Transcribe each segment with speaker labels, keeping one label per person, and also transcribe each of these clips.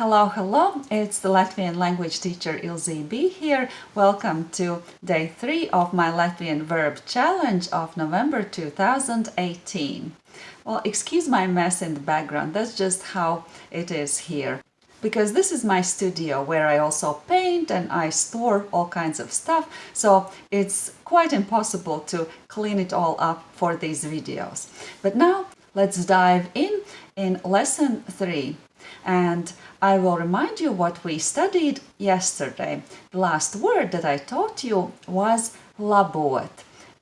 Speaker 1: Hello, hello, it's the Latvian language teacher Ilze B here. Welcome to day three of my Latvian verb challenge of November 2018. Well, excuse my mess in the background, that's just how it is here. Because this is my studio where I also paint and I store all kinds of stuff, so it's quite impossible to clean it all up for these videos. But now let's dive in in lesson three and I will remind you what we studied yesterday. The last word that I taught you was labot.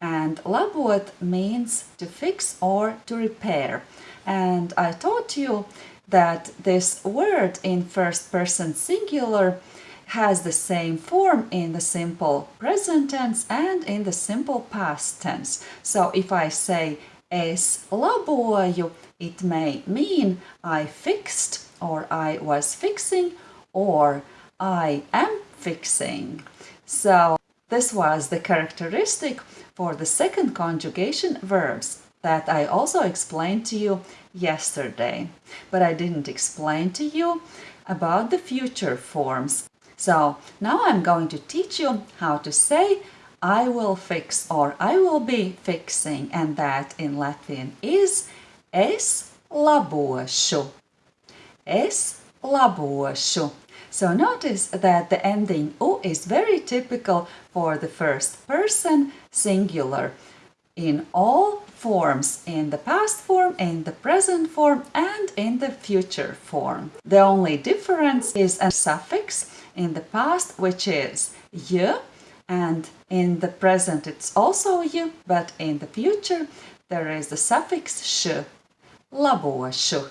Speaker 1: And labot means to fix or to repair. And I taught you that this word in first person singular has the same form in the simple present tense and in the simple past tense. So if I say es laboju, it may mean I fixed or I was fixing or I am fixing. So this was the characteristic for the second conjugation verbs that I also explained to you yesterday. But I didn't explain to you about the future forms. So now I'm going to teach you how to say I will fix or I will be fixing and that in Latvian is es labošu es labošu. So notice that the ending u is very typical for the first person singular in all forms, in the past form, in the present form and in the future form. The only difference is a suffix in the past which is y and in the present it's also y, but in the future there is the suffix sh, labošu.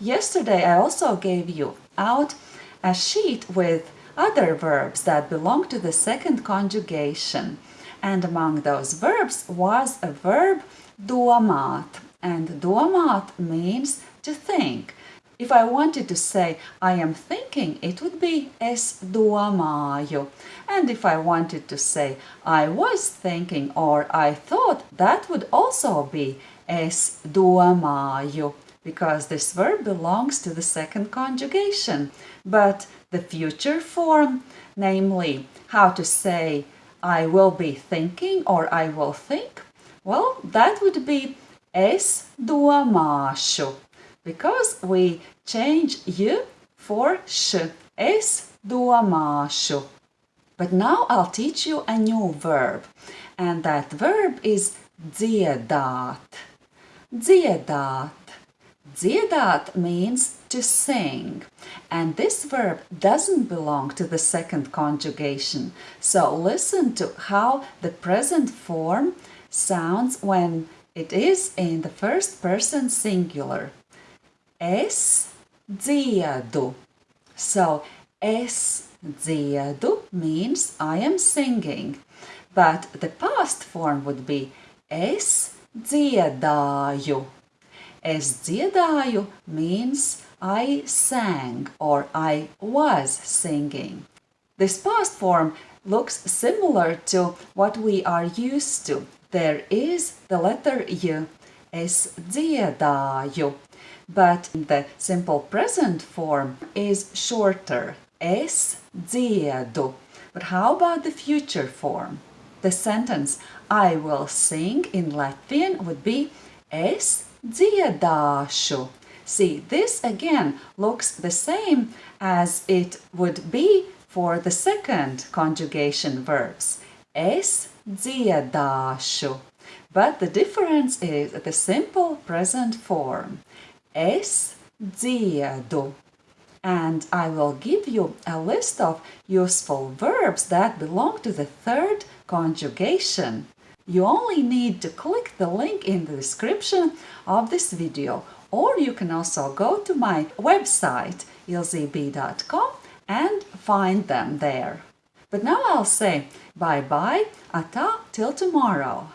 Speaker 1: Yesterday I also gave you out a sheet with other verbs that belong to the second conjugation. And among those verbs was a verb domāt. And domāt means to think. If I wanted to say I am thinking, it would be es domāju. And if I wanted to say I was thinking or I thought, that would also be es domāju because this verb belongs to the second conjugation. But the future form, namely how to say I will be thinking or I will think, well, that would be es domāšu, because we change you for sh, es domāšu. But now I'll teach you a new verb, and that verb is dziedāt. Dziedāt. Dziedāt means to sing, and this verb doesn't belong to the second conjugation. So listen to how the present form sounds when it is in the first person singular. Es dziedu. So es dziedu means I am singing, but the past form would be es dziedāju. Es dziedāju means I sang or I was singing. This past form looks similar to what we are used to. There is the letter y, es dziedāju, but the simple present form is shorter, es dziedu. But how about the future form? The sentence I will sing in Latvian would be es dziedāšu. See, this again looks the same as it would be for the second conjugation verbs. Es dziedāšu. But the difference is the simple present form. Es dziedu. And I will give you a list of useful verbs that belong to the third conjugation. You only need to click the link in the description of this video or you can also go to my website ilzeb.com and find them there. But now I'll say bye-bye, ata till tomorrow.